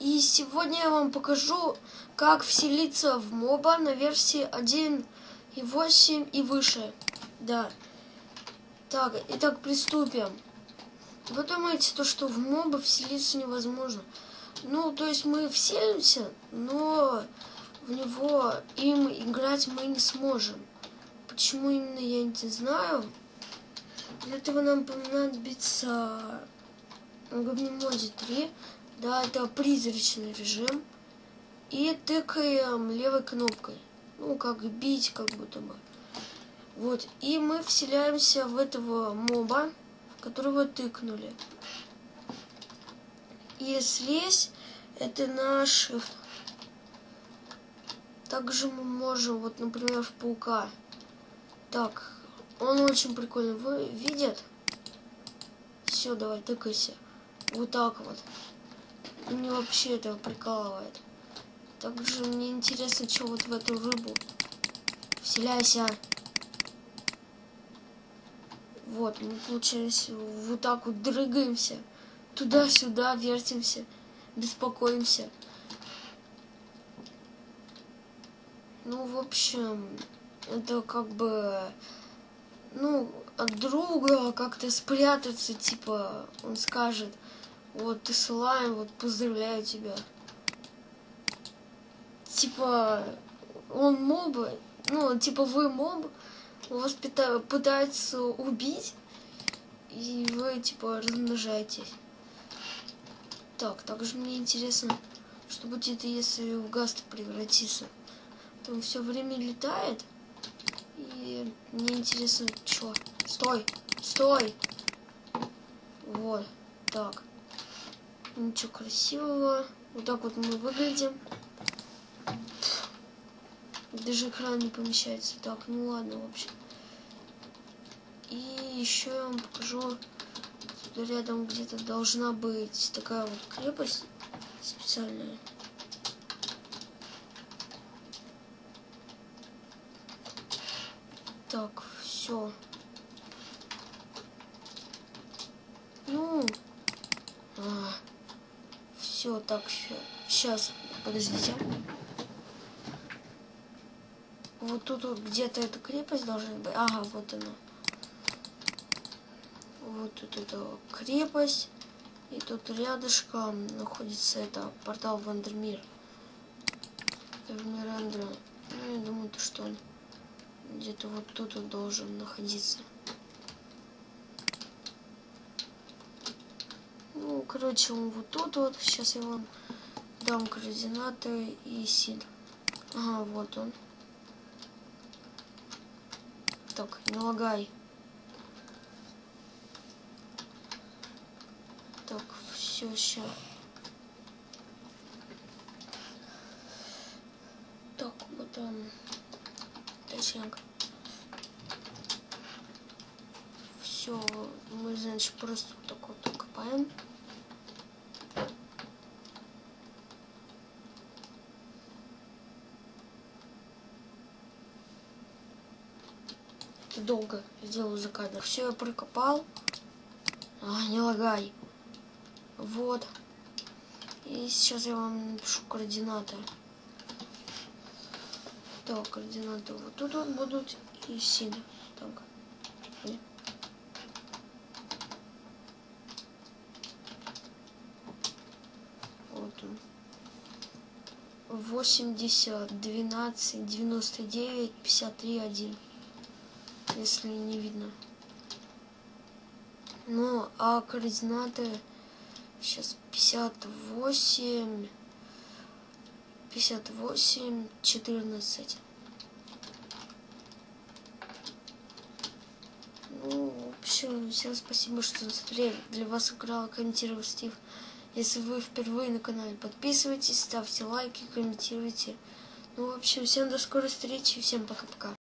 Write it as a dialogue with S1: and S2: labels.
S1: И сегодня я вам покажу, как вселиться в моба на версии 1.8 и выше. Да. Так, итак, приступим. Вы думаете, то, что в моба вселиться невозможно? Ну, то есть мы вселимся, но в него им играть мы не сможем. Почему именно, я не знаю. Для этого нам понадобится Гобнемоди 3. Да, это призрачный режим. И тыкаем левой кнопкой. Ну, как бить, как будто бы. Вот. И мы вселяемся в этого моба, в которого тыкнули. И слезь это наш... Также мы можем, вот, например, в паука. Так, он очень прикольный. Вы видят? Все, давай, тыкайся. Вот так вот. Мне вообще это прикалывает. Также мне интересно, что вот в эту рыбу. Вселяйся. Вот, мы, получается, вот так вот дрыгаемся. Туда-сюда вертимся. Беспокоимся. Ну, в общем, это как бы, ну, от друга как-то спрятаться, типа, он скажет, вот, ты слайм, вот, поздравляю тебя. Типа, он моб, ну, типа, вы моб, вас пытаются убить, и вы, типа, размножаетесь. Так, также мне интересно, что будет, если в гаст превратиться. Там все время летает, и мне интересно, что. Стой, стой! Вот, так. Ничего красивого. Вот так вот мы выглядим. Даже экран не помещается. Так, ну ладно, в общем. И еще я вам покажу. Рядом где-то должна быть такая вот крепость специальная. Так, все. Ну, а, все, так, сейчас, подождите. Вот тут вот где-то эта крепость должна быть. Ага, вот она. Вот тут эта крепость. И тут рядышком находится это портал в Андермир. В мир Эндера. Ну, я думаю, то, что он где-то вот тут он должен находиться. Ну, короче, он вот тут вот. Сейчас я вам дам координаты и сид. Ага, вот он. Так, не лагай. Так, все, сейчас. Так, вот он. Точнее. Все, мы, значит, просто вот так вот копаем. Это долго сделал за кадр. Все, я прокопал. А, не лагай. Вот. И сейчас я вам напишу координаты. Так, координаты вот тут вот будут и син. Так. Вот он. 80, 12, 99, 53, 1. Если не видно. Ну, а координаты сейчас 58 58, 14. Ну, в общем, всем спасибо, что смотрели. Для вас играл комментировал Стив. Если вы впервые на канале, подписывайтесь, ставьте лайки, комментируйте. Ну, в общем, всем до скорой встречи, всем пока-пока.